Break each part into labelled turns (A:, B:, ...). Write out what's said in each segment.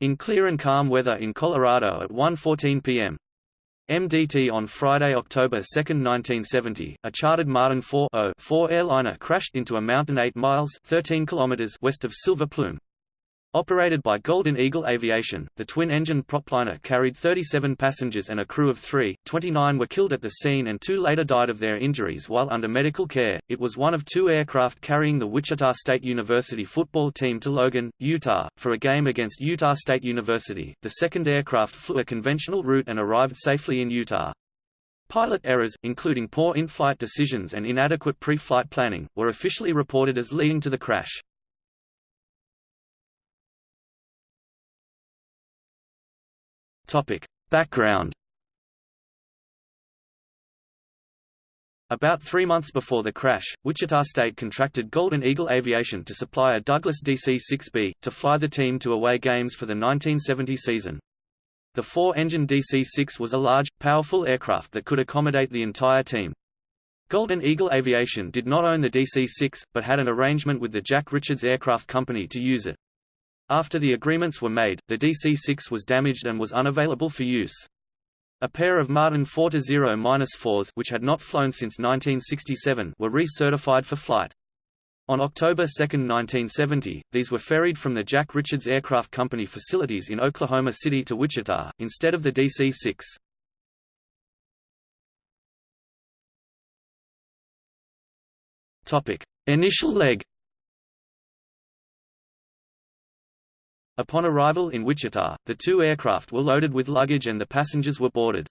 A: In clear and calm weather in Colorado at 1.14 p.m. MDT on Friday, October 2, 1970, a chartered Martin 4 airliner crashed into a mountain 8 miles 13 kilometers west of Silver Plume. Operated by Golden Eagle Aviation, the twin-engine propliner carried 37 passengers and a crew of three, 29 were killed at the scene and two later died of their injuries while under medical care. It was one of two aircraft carrying the Wichita State University football team to Logan, Utah, for a game against Utah State University. The second aircraft flew a conventional route and arrived safely in Utah. Pilot errors, including poor in-flight decisions and inadequate pre-flight planning, were officially reported as leading to the crash. Topic. Background About three months before the crash, Wichita State contracted Golden Eagle Aviation to supply a Douglas DC-6B, to fly the team to away games for the 1970 season. The four-engine DC-6 was a large, powerful aircraft that could accommodate the entire team. Golden Eagle Aviation did not own the DC-6, but had an arrangement with the Jack Richards Aircraft Company to use it. After the agreements were made, the DC-6 was damaged and was unavailable for use. A pair of Martin 4-0-4s which had not flown since 1967 were recertified for flight. On October 2, 1970, these were ferried from the Jack Richards Aircraft Company facilities in Oklahoma City to Wichita, instead of the DC-6. Initial leg Upon arrival in Wichita, the two aircraft were loaded with luggage and the passengers were boarded.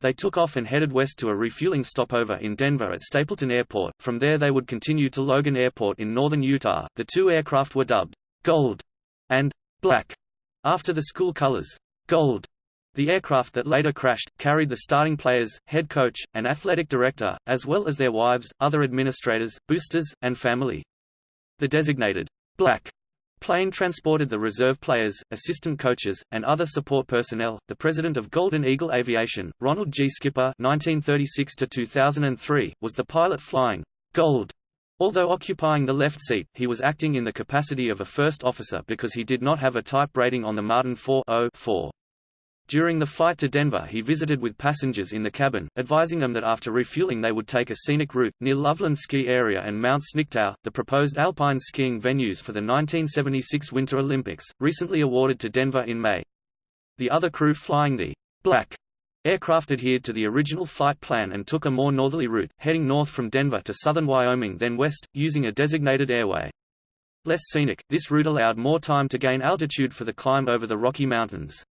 A: They took off and headed west to a refueling stopover in Denver at Stapleton Airport. From there they would continue to Logan Airport in northern Utah. The two aircraft were dubbed Gold and Black after the school colors. Gold. The aircraft that later crashed carried the starting players, head coach, and athletic director, as well as their wives, other administrators, boosters, and family. The designated Black Plane transported the reserve players, assistant coaches, and other support personnel. The president of Golden Eagle Aviation, Ronald G. Skipper (1936–2003), was the pilot flying Gold. Although occupying the left seat, he was acting in the capacity of a first officer because he did not have a type rating on the Martin 4 during the flight to Denver he visited with passengers in the cabin, advising them that after refueling they would take a scenic route, near Loveland Ski Area and Mount Sniktau, the proposed alpine skiing venues for the 1976 Winter Olympics, recently awarded to Denver in May. The other crew flying the Black aircraft adhered to the original flight plan and took a more northerly route, heading north from Denver to southern Wyoming then west, using a designated airway. Less scenic, this route allowed more time to gain altitude for the climb over the Rocky Mountains.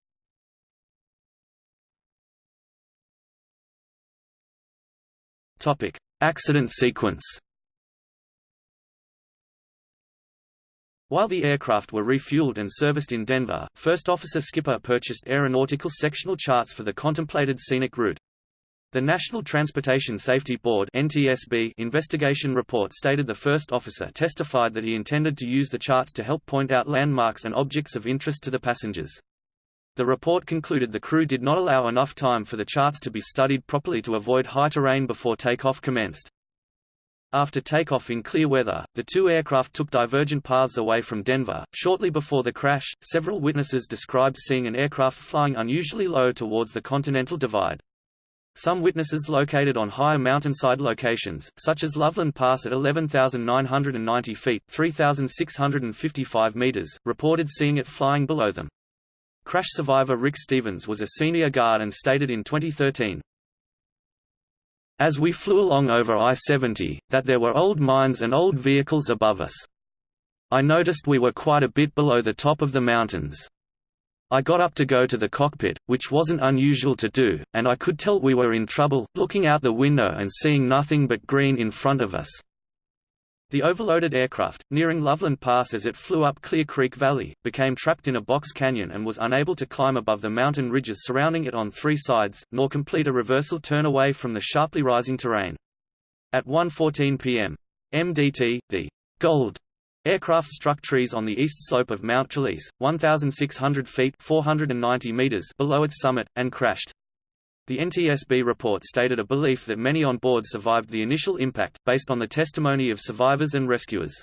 A: Topic: Accident sequence. While the aircraft were refueled and serviced in Denver, First Officer Skipper purchased aeronautical sectional charts for the contemplated scenic route. The National Transportation Safety Board NTSB investigation report stated the first officer testified that he intended to use the charts to help point out landmarks and objects of interest to the passengers. The report concluded the crew did not allow enough time for the charts to be studied properly to avoid high terrain before takeoff commenced. After takeoff in clear weather, the two aircraft took divergent paths away from Denver. Shortly before the crash, several witnesses described seeing an aircraft flying unusually low towards the Continental Divide. Some witnesses located on higher mountainside locations, such as Loveland Pass at 11,990 feet 3,655 meters, reported seeing it flying below them. Crash survivor Rick Stevens was a senior guard and stated in 2013, As we flew along over I-70, that there were old mines and old vehicles above us. I noticed we were quite a bit below the top of the mountains. I got up to go to the cockpit, which wasn't unusual to do, and I could tell we were in trouble, looking out the window and seeing nothing but green in front of us. The overloaded aircraft, nearing Loveland Pass as it flew up Clear Creek Valley, became trapped in a box canyon and was unable to climb above the mountain ridges surrounding it on three sides, nor complete a reversal turn away from the sharply rising terrain. At 1.14 p.m. MDT, the Gold aircraft struck trees on the east slope of Mount Trelease, 1,600 feet 490 meters below its summit, and crashed. The NTSB report stated a belief that many on board survived the initial impact, based on the testimony of survivors and rescuers.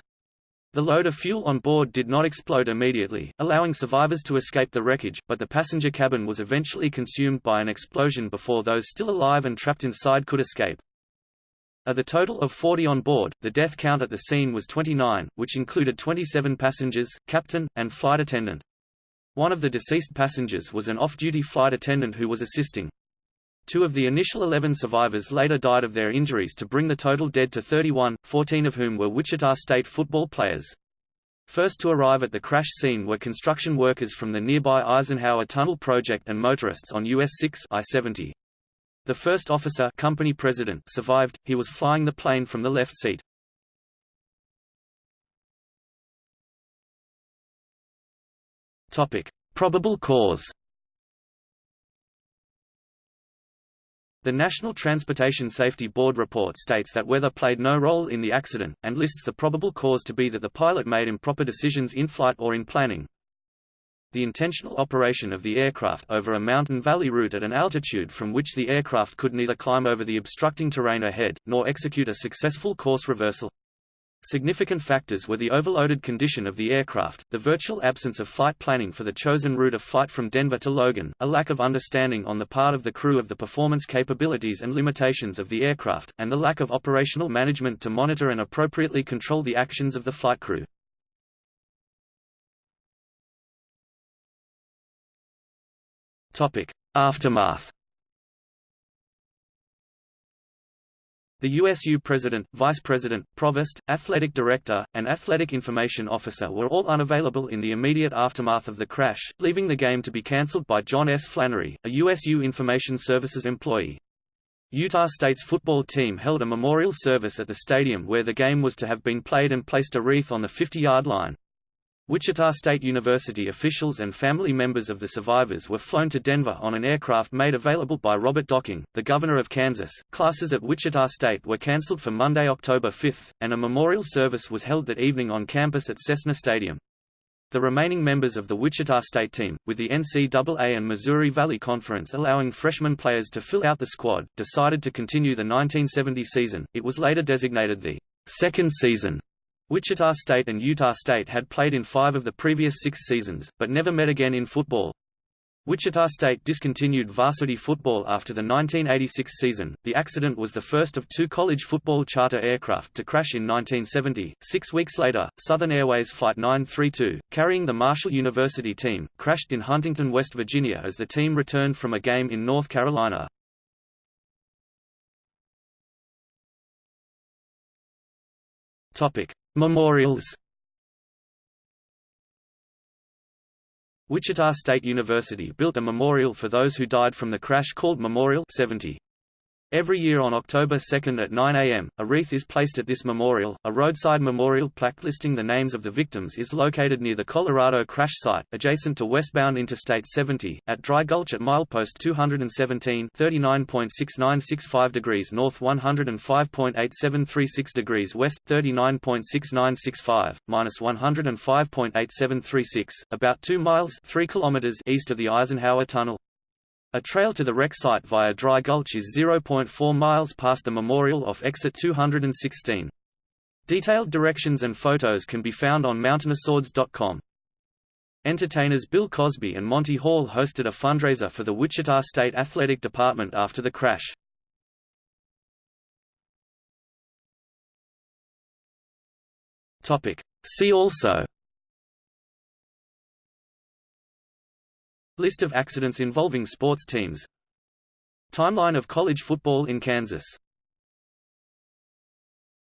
A: The load of fuel on board did not explode immediately, allowing survivors to escape the wreckage, but the passenger cabin was eventually consumed by an explosion before those still alive and trapped inside could escape. Of the total of 40 on board, the death count at the scene was 29, which included 27 passengers, captain, and flight attendant. One of the deceased passengers was an off-duty flight attendant who was assisting. Two of the initial 11 survivors later died of their injuries to bring the total dead to 31, 14 of whom were Wichita State football players. First to arrive at the crash scene were construction workers from the nearby Eisenhower Tunnel project and motorists on US 6 I-70. The first officer company president survived, he was flying the plane from the left seat. Probable cause The National Transportation Safety Board report states that weather played no role in the accident, and lists the probable cause to be that the pilot made improper decisions in flight or in planning. The intentional operation of the aircraft over a mountain valley route at an altitude from which the aircraft could neither climb over the obstructing terrain ahead, nor execute a successful course reversal. Significant factors were the overloaded condition of the aircraft, the virtual absence of flight planning for the chosen route of flight from Denver to Logan, a lack of understanding on the part of the crew of the performance capabilities and limitations of the aircraft, and the lack of operational management to monitor and appropriately control the actions of the flight crew. Aftermath The USU president, vice president, provost, athletic director, and athletic information officer were all unavailable in the immediate aftermath of the crash, leaving the game to be cancelled by John S. Flannery, a USU Information Services employee. Utah State's football team held a memorial service at the stadium where the game was to have been played and placed a wreath on the 50-yard line. Wichita State University officials and family members of the survivors were flown to Denver on an aircraft made available by Robert Docking, the governor of Kansas. Classes at Wichita State were canceled for Monday, October 5, and a memorial service was held that evening on campus at Cessna Stadium. The remaining members of the Wichita State team, with the NCAA and Missouri Valley Conference allowing freshman players to fill out the squad, decided to continue the 1970 season. It was later designated the second season Wichita State and Utah State had played in five of the previous six seasons, but never met again in football. Wichita State discontinued varsity football after the 1986 season. The accident was the first of two college football charter aircraft to crash in 1970. Six weeks later, Southern Airways Flight 932, carrying the Marshall University team, crashed in Huntington, West Virginia as the team returned from a game in North Carolina. Topic: Memorials Wichita State University built a memorial for those who died from the crash called Memorial 70. Every year on October 2 at 9 a.m., a wreath is placed at this memorial. A roadside memorial plaque listing the names of the victims is located near the Colorado crash site, adjacent to westbound Interstate 70, at Dry Gulch at milepost 217 39.6965 degrees north 105.8736 degrees west 39.6965, minus 105.8736, about 2 miles 3 kilometers east of the Eisenhower Tunnel. A trail to the wreck site via Dry Gulch is 0.4 miles past the memorial off exit 216. Detailed directions and photos can be found on mountaineerswords.com. Entertainers Bill Cosby and Monty Hall hosted a fundraiser for the Wichita State Athletic Department after the crash. See also List of accidents involving sports teams. Timeline of college football in Kansas